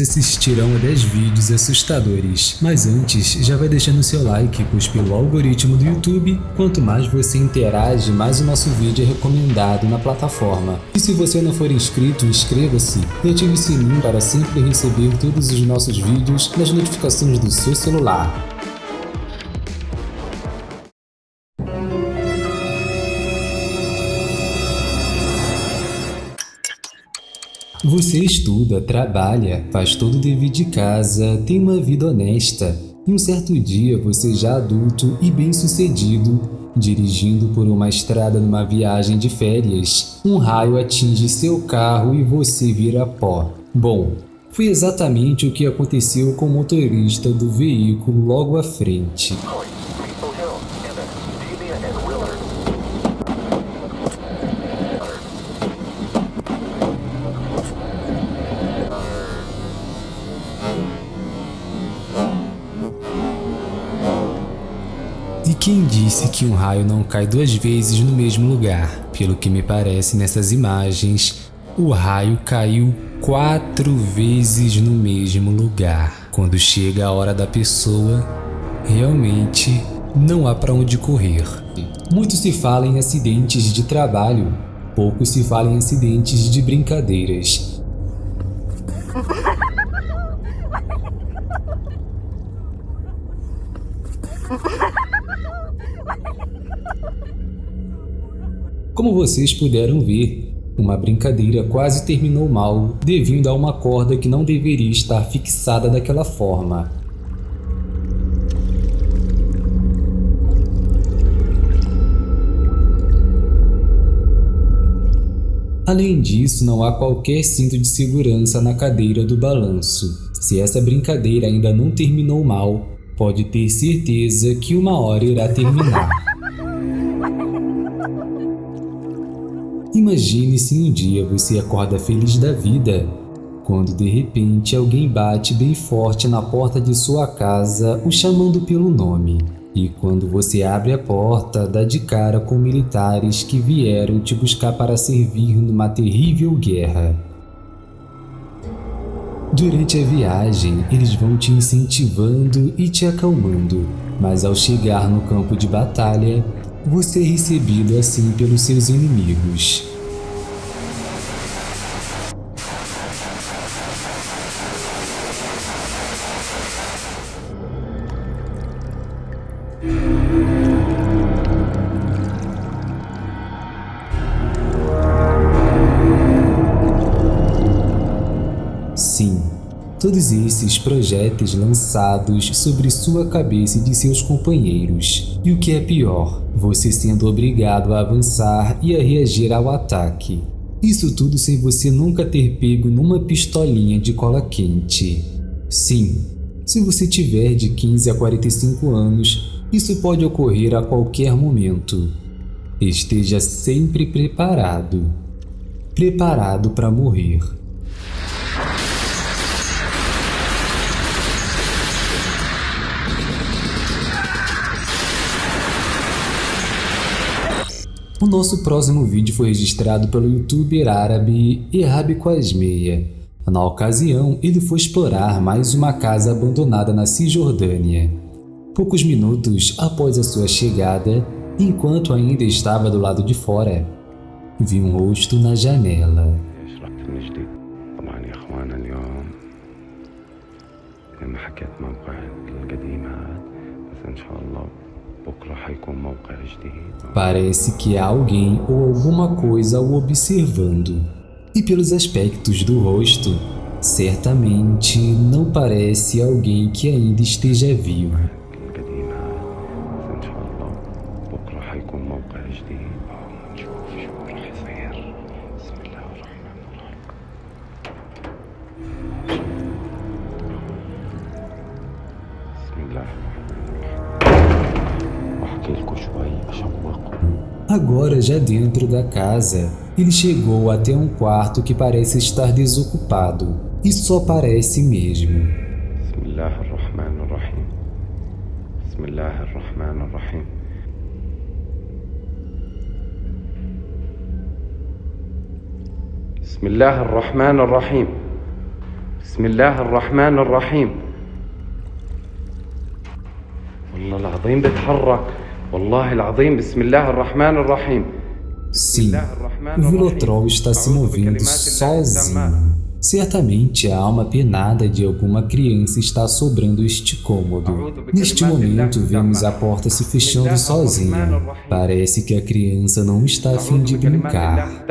assistirão a 10 vídeos assustadores. Mas antes, já vai deixando seu like, pois pelo algoritmo do YouTube, quanto mais você interage, mais o nosso vídeo é recomendado na plataforma. E se você não for inscrito, inscreva-se e ative o sininho para sempre receber todos os nossos vídeos nas notificações do seu celular. Você estuda, trabalha, faz todo o dever de casa, tem uma vida honesta. E um certo dia, você já adulto e bem-sucedido, dirigindo por uma estrada numa viagem de férias, um raio atinge seu carro e você vira pó. Bom, foi exatamente o que aconteceu com o motorista do veículo logo à frente. Que um raio não cai duas vezes no mesmo lugar? Pelo que me parece nessas imagens, o raio caiu quatro vezes no mesmo lugar. Quando chega a hora da pessoa, realmente não há para onde correr. Muito se fala em acidentes de trabalho, pouco se fala em acidentes de brincadeiras. Como vocês puderam ver, uma brincadeira quase terminou mal devido a uma corda que não deveria estar fixada daquela forma. Além disso, não há qualquer cinto de segurança na cadeira do balanço. Se essa brincadeira ainda não terminou mal, pode ter certeza que uma hora irá terminar. Imagine se um dia você acorda feliz da vida, quando de repente alguém bate bem forte na porta de sua casa, o chamando pelo nome. E quando você abre a porta, dá de cara com militares que vieram te buscar para servir numa terrível guerra. Durante a viagem, eles vão te incentivando e te acalmando, mas ao chegar no campo de batalha, você é recebido assim pelos seus inimigos. Sim, todos esses projéteis lançados sobre sua cabeça e de seus companheiros. E o que é pior, você sendo obrigado a avançar e a reagir ao ataque. Isso tudo sem você nunca ter pego numa pistolinha de cola quente. Sim, se você tiver de 15 a 45 anos, isso pode ocorrer a qualquer momento. Esteja sempre preparado. Preparado para morrer. O nosso próximo vídeo foi registrado pelo youtuber árabe Erhab Quasmeia. Na ocasião, ele foi explorar mais uma casa abandonada na Cisjordânia. Poucos minutos após a sua chegada, enquanto ainda estava do lado de fora, viu um rosto na janela. Parece que há alguém ou alguma coisa o observando. E pelos aspectos do rosto, certamente não parece alguém que ainda esteja vivo. Agora já dentro da casa, ele chegou até um quarto que parece estar desocupado, e só parece mesmo. بسم الله الرحمن الرحيم والله العظيم بتحرك والله العظيم بسم الله الرحمن الرحيم Sim, o Vilotrol está se movendo sozinho. Certamente a alma penada de alguma criança está sobrando este cômodo. Neste momento vemos a porta se fechando sozinha. Parece que a criança não está a fim de brincar.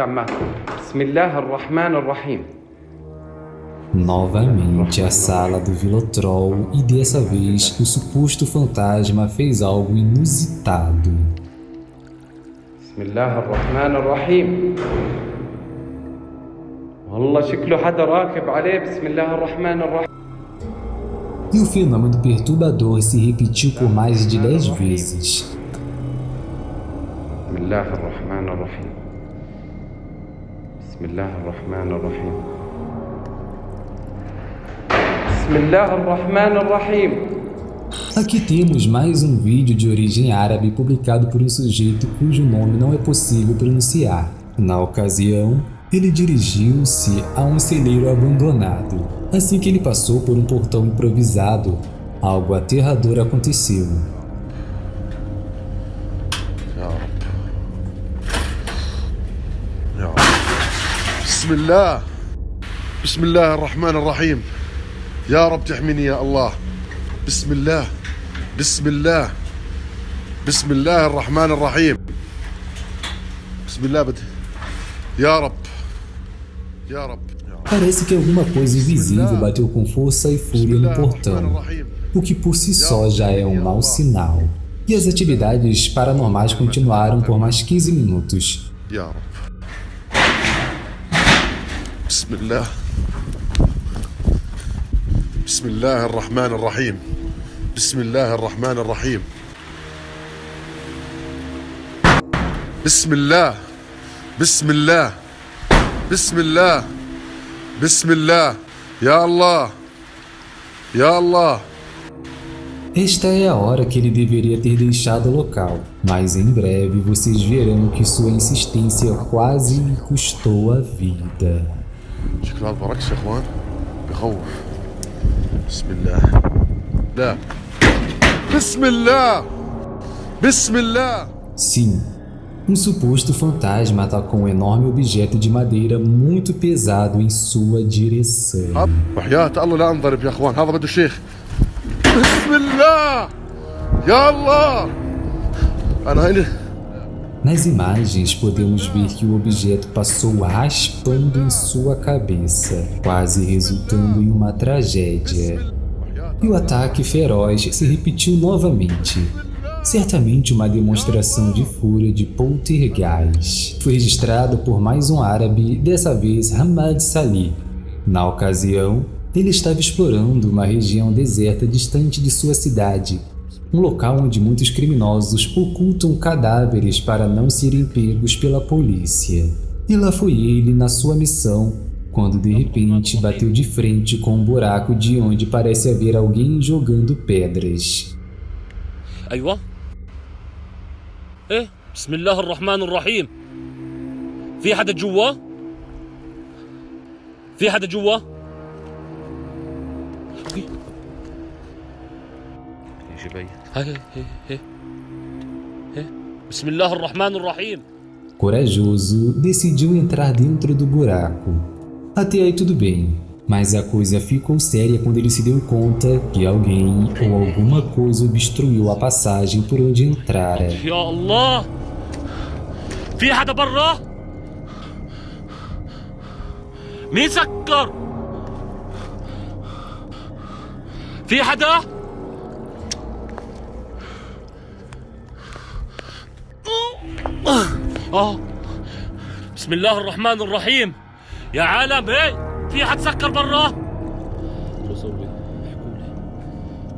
Novamente a sala do Vilotrol e dessa vez o suposto fantasma fez algo inusitado. بسم الله الرحمن الرحيم والله شكله حدا راكب عليه بسم الله الرحمن الرحيم E o fenômeno perturbador se repetiu por mais de 10 vezes. بسم الله الرحمن الرحيم بسم الله Aqui temos mais um vídeo de origem árabe publicado por um sujeito cujo nome não é possível pronunciar. Na ocasião, ele dirigiu-se a um celeiro abandonado. Assim que ele passou por um portão improvisado, algo aterrador aconteceu. يا رب يا رب بسم الله بسم الله الرحمن الرحيم يا رب تحميني يا الله بسم الله بسم الله بسم الله الرحمن الرحيم بسم الله بد يا رب يا رب يا رب Parece que alguma coisa invisível bateu com força e بسم fúria no الله الرحمن portão, الرحيم o que por si só já é um mau sinal. E as atividades paranormais continuaram por mais 15 minutos. يا رب بسم الله بسم الله الرحمن الرحيم بسم الله الرحمن الرحيم بسم الله بسم الله بسم الله بسم الله يا الله يا الله Esta é a hora que ele deveria ter deixado o local, mas em breve vocês verão que sua insistência quase lhe custou a vida. شكله هذا بركس يا اخوان بخوف بسم الله لا بسم الله بسم الله Sim, um suposto fantasma atacou um enorme objeto de madeira muito pesado em sua direção. هذا وحياة الله لا انضرب يا اخوان هذا بده شيخ بسم الله يا الله انا هنا Nas imagens, podemos ver que o objeto passou raspando em sua cabeça, quase resultando em uma tragédia. E o ataque feroz se repetiu novamente. Certamente uma demonstração de fúria de poltergeist. Foi registrado por mais um árabe, dessa vez Hamad Salih. Na ocasião, ele estava explorando uma região deserta distante de sua cidade, um local onde muitos criminosos ocultam cadáveres para não serem pegos pela polícia. E lá foi ele na sua missão, quando de repente bateu de frente com um buraco de onde parece haver alguém jogando pedras. ايوه ايه بسم الله الرحمن الرحيم في حدا جوا في حدا جوا هاي هاي هاي هاي هاي. بسم الله الرحمن الرحيم Corajoso, decidiu entrar dentro do buraco. Até aí tudo bem, mas a coisa ficou séria quando ele se deu conta que alguém ou alguma coisa obstruiu a passagem por onde entrara. يا الله في حدا برا مين سكر في حدا اه بسم الله الرحمن الرحيم يا عالم هي في حد سكر برا شو اسوي احكوا لي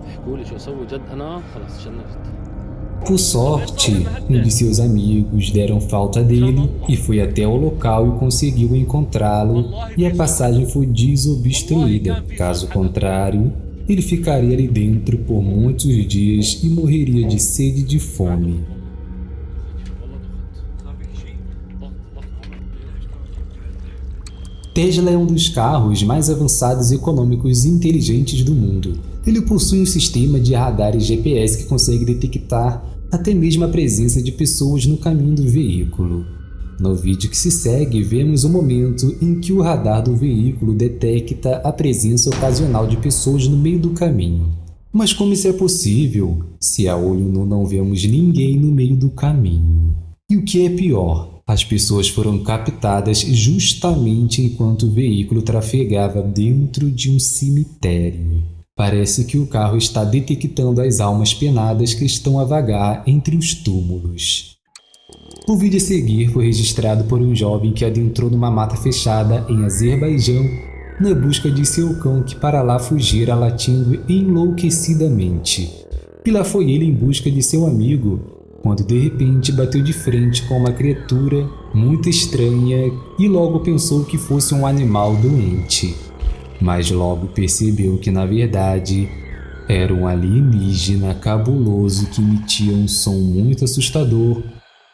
احكوا لي شو اسوي جد انا خلاص شنفت Por sorte, um de seus amigos deram falta dele e foi até o local e conseguiu encontrá-lo e a passagem foi desobstruída. Caso contrário, ele ficaria ali dentro por muitos dias e morreria de sede e de fome. Tesla é um dos carros mais avançados, econômicos e inteligentes do mundo. Ele possui um sistema de radares GPS que consegue detectar até mesmo a presença de pessoas no caminho do veículo. No vídeo que se segue, vemos o momento em que o radar do veículo detecta a presença ocasional de pessoas no meio do caminho. Mas como isso é possível, se a olho nu não vemos ninguém no meio do caminho? E o que é pior, as pessoas foram captadas justamente enquanto o veículo trafegava dentro de um cemitério. Parece que o carro está detectando as almas penadas que estão a vagar entre os túmulos. O vídeo a seguir foi registrado por um jovem que adentrou numa mata fechada em Azerbaijão na busca de seu cão que para lá fugira latindo enlouquecidamente. E lá foi ele em busca de seu amigo, quando de repente bateu de frente com uma criatura muito estranha e logo pensou que fosse um animal doente. Mas logo percebeu que na verdade era um alienígena cabuloso que emitia um som muito assustador,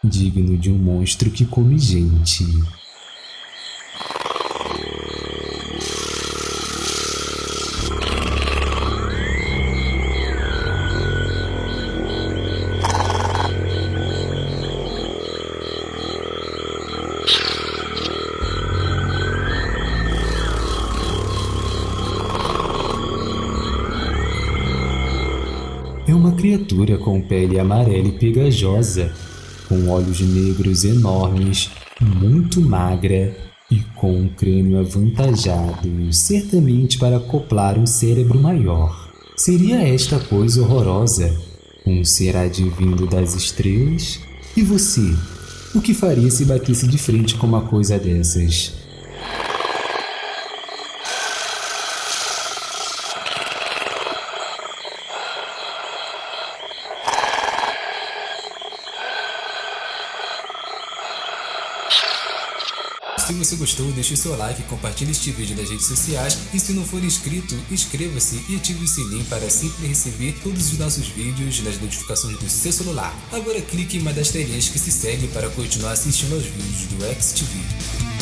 digno de um monstro que come gente. Uma criatura com pele amarela e pegajosa, com olhos negros enormes, muito magra e com um crânio avantajado, certamente para acoplar um cérebro maior. Seria esta coisa horrorosa? Um ser advindo das estrelas? E você? O que faria se batesse de frente com uma coisa dessas? Você gostou, deixe seu like, compartilhe este vídeo nas redes sociais e se não for inscrito, inscreva-se e ative o sininho para sempre receber todos os nossos vídeos nas notificações do seu celular. Agora clique em uma das telinhas que se segue para continuar assistindo aos vídeos do XTV.